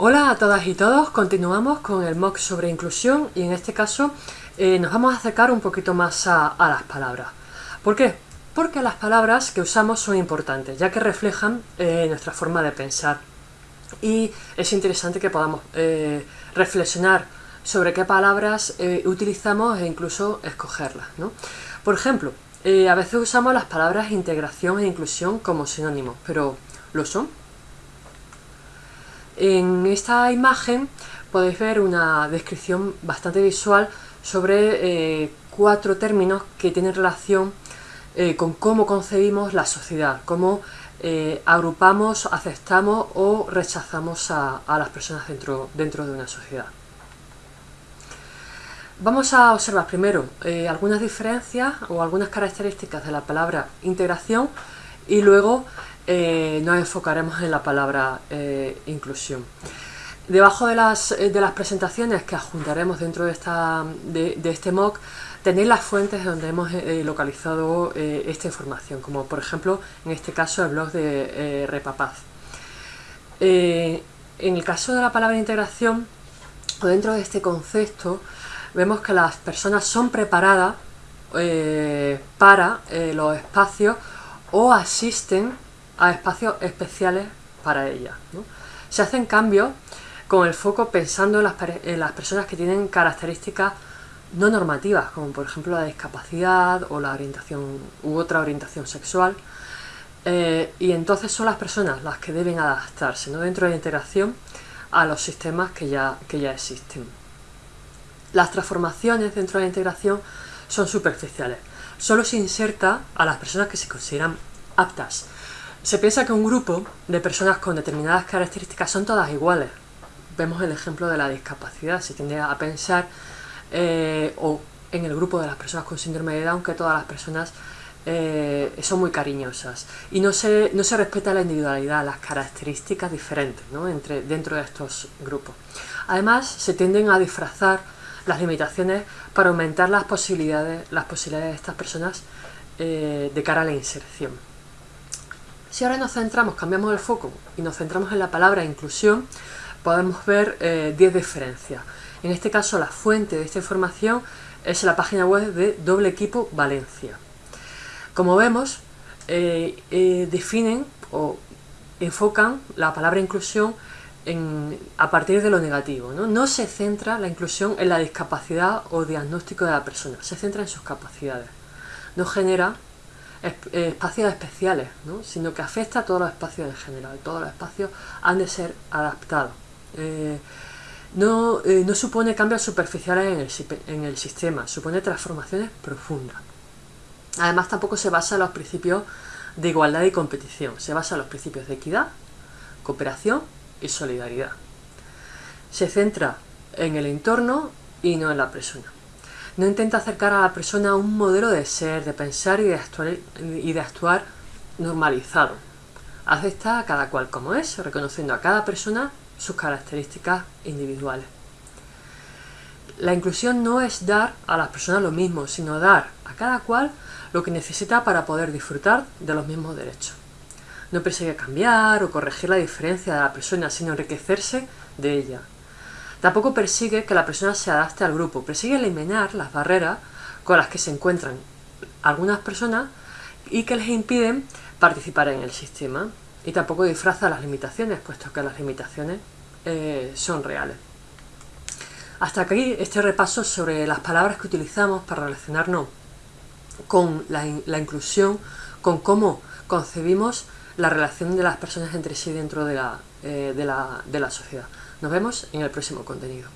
Hola a todas y todos, continuamos con el MOOC sobre inclusión y en este caso eh, nos vamos a acercar un poquito más a, las palabras. ¿Por qué? Porque las palabras que usamos son importantes, ya que reflejan eh, nuestra forma de pensar. Y es interesante que podamos eh, reflexionar sobre qué palabras utilizamos e incluso escogerlas. Por ejemplo, a veces usamos las palabras integración e inclusión como sinónimos, pero ¿lo son? En esta imagen podéis ver una descripción bastante visual sobre eh, cuatro términos que tienen relación eh, con cómo concebimos la sociedad, cómo eh, agrupamos, aceptamos o rechazamos a, las personas dentro, dentro de una sociedad. Vamos a observar primero algunas diferencias o algunas características de la palabra integración y luego eh, nos enfocaremos en la palabra eh, inclusión. Debajo de las, eh, de las, presentaciones que adjuntaremos dentro de, esta, de, este MOOC tenéis las fuentes donde hemos localizado esta información, como por ejemplo en este caso el blog de Repapaz. en el caso de la palabra integración, dentro de este concepto, vemos que las personas son preparadas para los espacios o asisten a espacios especiales para ella. Se hacen cambios con el foco pensando en las, personas que tienen características no normativas, como por ejemplo la discapacidad o la orientación u otra orientación sexual, eh, y entonces son las personas las que deben adaptarse ¿no? dentro de la integración a los sistemas que ya, que ya existen. Las transformaciones dentro de la integración son superficiales. Solo se inserta a las personas que se consideran aptas, se piensa que un grupo de personas con determinadas características son todas iguales. Vemos el ejemplo de la discapacidad. Se tiende a pensar, eh, o en el grupo de las personas con síndrome de Down, que todas las personas eh, son muy cariñosas. Y no se, no se respeta la individualidad, las características diferentes entre, dentro de estos grupos. Además, se tienden a disfrazar las limitaciones para aumentar las posibilidades, las posibilidades de estas personas eh, de cara a la inserción. Si ahora nos centramos, cambiamos el foco y nos centramos en la palabra inclusión, podemos ver 10 eh, diferencias. En este caso la fuente de esta información es la página web de Doble Equipo Valencia. Como vemos, eh, definen o enfocan la palabra inclusión a partir de lo negativo. ¿no? se centra la inclusión en la discapacidad o diagnóstico de la persona, se centra en sus capacidades. No genera eh, espacios especiales, sino que afecta a todos los espacios en general. Todos los espacios han de ser adaptados. Eh, no, eh, no, supone cambios superficiales en el, en el, sistema, supone transformaciones profundas. Además tampoco se basa en los principios de igualdad y competición, se basa en los principios de equidad, cooperación y solidaridad. Se centra en el entorno y no en la persona. No intenta acercar a la persona a un modelo de ser, de pensar y de actuar, y de actuar normalizado. Acepta a cada cual como es, reconociendo a cada persona sus características individuales. La inclusión no es dar a las personas lo mismo, sino dar a cada cual lo que necesita para poder disfrutar de los mismos derechos. No persigue cambiar o corregir la diferencia de la persona, sino enriquecerse de ella, Tampoco persigue que la persona se adapte al grupo, persigue eliminar las barreras con las que se encuentran algunas personas y que les impiden participar en el sistema. Y tampoco disfraza las limitaciones, puesto que las limitaciones eh, son reales. Hasta aquí este repaso sobre las palabras que utilizamos para relacionarnos con la, inclusión, con cómo concebimos la relación de las personas entre sí dentro de la, eh, de la sociedad. Nos vemos en el próximo contenido.